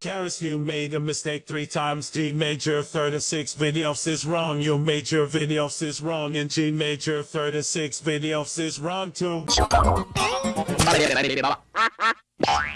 Karis, you made a mistake three times. G major 36 videos is wrong. Your major videos is wrong. And G major 36 videos is wrong too.